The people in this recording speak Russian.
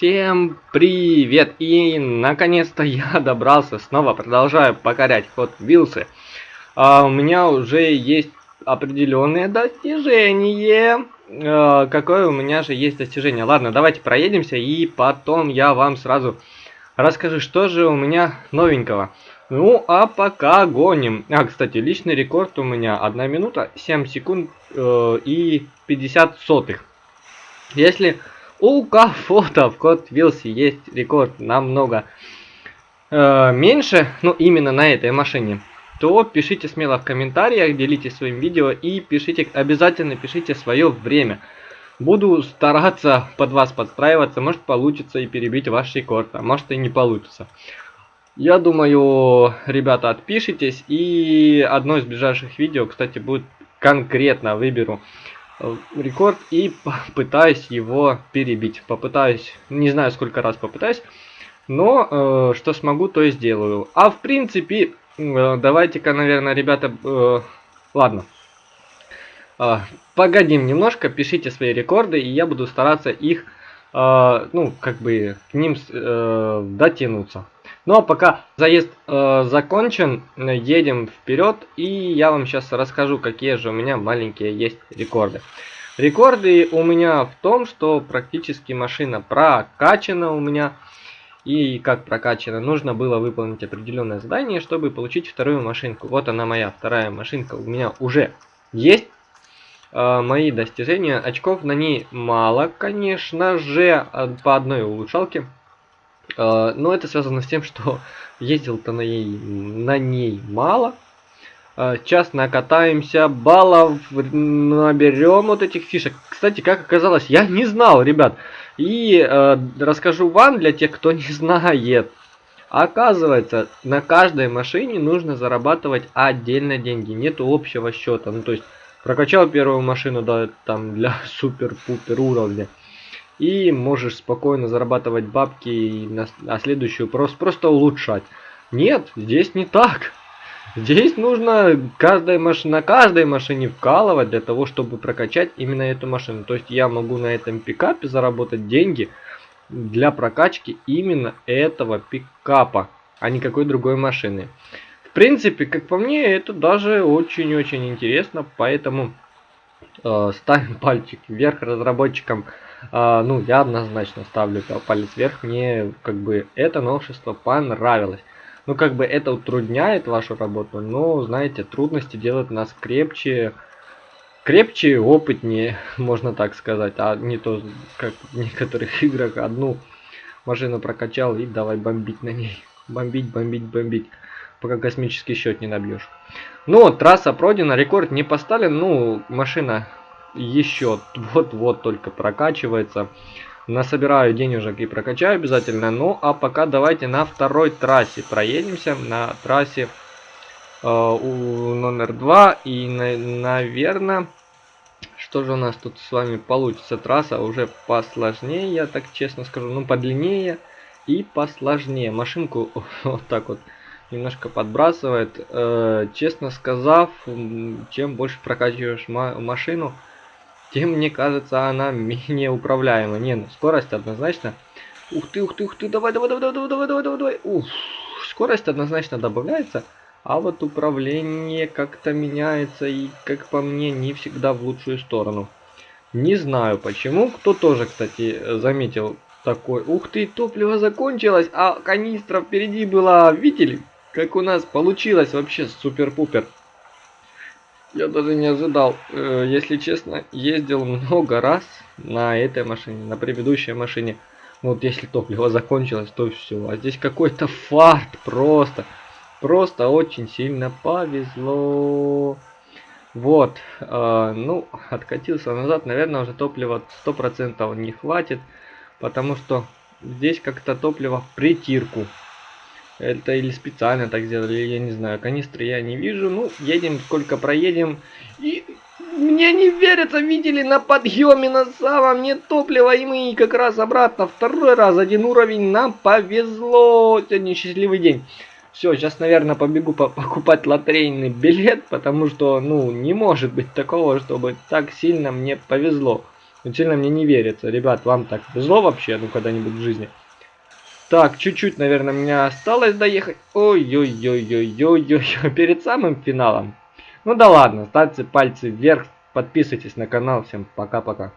Всем привет! И наконец-то я добрался, снова продолжаю покорять ход Вилсы. А, у меня уже есть определенные достижения. А, какое у меня же есть достижение? Ладно, давайте проедемся и потом я вам сразу расскажу, что же у меня новенького. Ну, а пока гоним. А, кстати, личный рекорд у меня 1 минута 7 секунд э, и 50 сотых. Если у кого-то в код Вилси есть рекорд намного э, меньше, ну именно на этой машине, то пишите смело в комментариях, делитесь своим видео и пишите, обязательно пишите свое время. Буду стараться под вас подстраиваться, может получится и перебить ваш рекорд, а может и не получится. Я думаю, ребята, отпишитесь, и одно из ближайших видео, кстати, будет конкретно выберу рекорд и попытаюсь его перебить. Попытаюсь, не знаю сколько раз попытаюсь, но э, что смогу, то и сделаю. А в принципе, э, давайте-ка, наверное, ребята, э, ладно. Э, погодим немножко, пишите свои рекорды, и я буду стараться их, э, ну, как бы, к ним э, дотянуться. Ну а пока заезд э, закончен, едем вперед и я вам сейчас расскажу, какие же у меня маленькие есть рекорды. Рекорды у меня в том, что практически машина прокачана у меня. И как прокачана, нужно было выполнить определенное задание, чтобы получить вторую машинку. Вот она моя вторая машинка у меня уже есть. Э, мои достижения, очков на ней мало, конечно же, по одной улучшалке. А, но это связано с тем, что ездил-то на ней, на ней мало. А, сейчас накатаемся, баллов наберем вот этих фишек. Кстати, как оказалось, я не знал, ребят. И э, расскажу вам, для тех, кто не знает. Оказывается, на каждой машине нужно зарабатывать отдельно деньги. Нету общего счета. Ну, то есть, прокачал первую машину, да, там, для супер-пупер уровня и можешь спокойно зарабатывать бабки и на, на следующую просто, просто улучшать. Нет, здесь не так. Здесь нужно каждой маш... на каждой машине вкалывать для того, чтобы прокачать именно эту машину. То есть я могу на этом пикапе заработать деньги для прокачки именно этого пикапа, а не какой другой машины. В принципе, как по мне, это даже очень-очень интересно, поэтому э, ставим пальчик вверх разработчикам а, ну, я однозначно ставлю палец вверх. Мне, как бы, это новшество понравилось. Ну, как бы, это утрудняет вашу работу, но, знаете, трудности делают нас крепче, крепче и опытнее, можно так сказать. А не то, как в некоторых играх, одну машину прокачал и давай бомбить на ней. Бомбить, бомбить, бомбить пока космический счет не набьешь. Ну, трасса пройдена, рекорд не поставлен, ну, машина еще вот-вот только прокачивается. Насобираю денежек и прокачаю обязательно. Ну, а пока давайте на второй трассе проедемся. На трассе э, у номер 2. И, на, наверное, что же у нас тут с вами получится? Трасса уже посложнее, я так честно скажу. Ну, подлиннее и посложнее. Машинку вот так вот немножко подбрасывает. Э, честно сказав, чем больше прокачиваешь машину, тем, мне кажется, она менее управляема. Не, ну скорость однозначно. Ух ты, ух ты, ух ты, давай, давай, давай, давай, давай, давай, давай, давай. Ух, скорость однозначно добавляется, а вот управление как-то меняется и, как по мне, не всегда в лучшую сторону. Не знаю почему, кто тоже, кстати, заметил такой. Ух ты, топливо закончилось, а канистра впереди была. Видели, как у нас получилось вообще супер-пупер. Я даже не ожидал. Э, если честно, ездил много раз на этой машине, на предыдущей машине. Вот если топливо закончилось, то все. А здесь какой-то фарт просто. Просто очень сильно повезло. Вот. Э, ну, откатился назад. Наверное, уже топлива 100% не хватит. Потому что здесь как-то топливо в притирку. Это или специально так сделали, я не знаю. Канистры я не вижу. Ну, едем, сколько проедем. И мне не верится, видели, на подъеме на самом нет топлива. И мы как раз обратно. Второй раз, один уровень. Нам повезло. Сегодня счастливый день. Все, сейчас, наверное, побегу по покупать лотерейный билет, потому что, ну, не может быть такого, чтобы так сильно мне повезло. Сильно мне не верится. Ребят, вам так зло вообще, ну, когда-нибудь в жизни? Так, чуть-чуть, наверное, мне осталось доехать. Ой-ой-ой-ой-ой-ой, перед самым финалом. Ну да ладно, ставьте пальцы вверх, подписывайтесь на канал. Всем пока-пока.